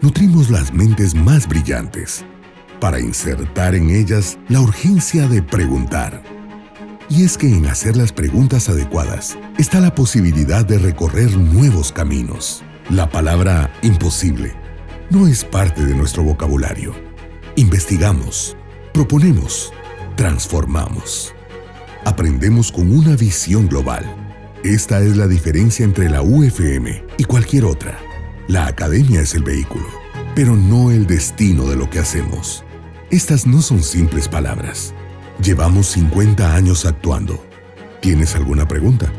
nutrimos las mentes más brillantes para insertar en ellas la urgencia de preguntar. Y es que en hacer las preguntas adecuadas está la posibilidad de recorrer nuevos caminos. La palabra imposible no es parte de nuestro vocabulario. Investigamos, proponemos, transformamos. Aprendemos con una visión global. Esta es la diferencia entre la UFM y cualquier otra. La academia es el vehículo, pero no el destino de lo que hacemos. Estas no son simples palabras. Llevamos 50 años actuando. ¿Tienes alguna pregunta?